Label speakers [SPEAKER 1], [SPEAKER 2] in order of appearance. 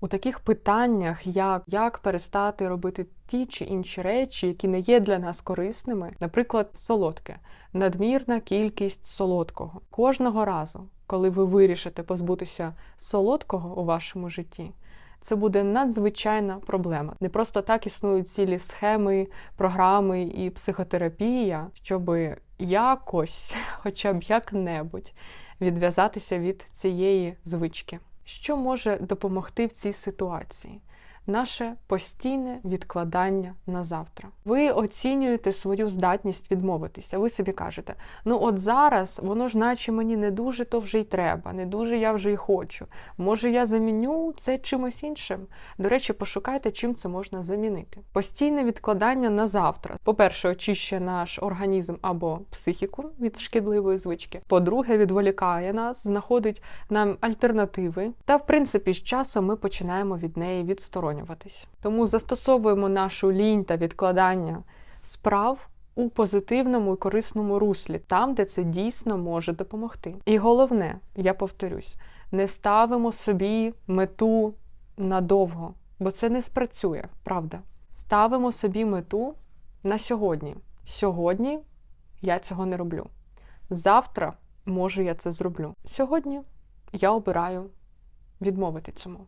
[SPEAKER 1] У таких питаннях, як, як перестати робити ті чи інші речі, які не є для нас корисними, наприклад, солодке, надмірна кількість солодкого. Кожного разу, коли ви вирішите позбутися солодкого у вашому житті, це буде надзвичайна проблема. Не просто так існують цілі схеми, програми і психотерапія, щоб якось, хоча б як-небудь, відв'язатися від цієї звички. Що може допомогти в цій ситуації? Наше постійне відкладання на завтра. Ви оцінюєте свою здатність відмовитися. Ви собі кажете, ну от зараз воно ж, наче мені не дуже то вже й треба, не дуже я вже й хочу. Може, я заміню це чимось іншим. До речі, пошукайте, чим це можна замінити. Постійне відкладання на завтра. По-перше, очищує наш організм або психіку від шкідливої звички. По-друге, відволікає нас, знаходить нам альтернативи. Та, в принципі, з часом ми починаємо від неї відсторонюватись. Тому застосовуємо нашу лінь та відкладання справ у позитивному і корисному руслі, там, де це дійсно може допомогти. І головне, я повторюсь, не ставимо собі мету надовго, бо це не спрацює, правда. Ставимо собі мету на сьогодні. Сьогодні я цього не роблю. Завтра, може, я це зроблю. Сьогодні я обираю відмовити цьому.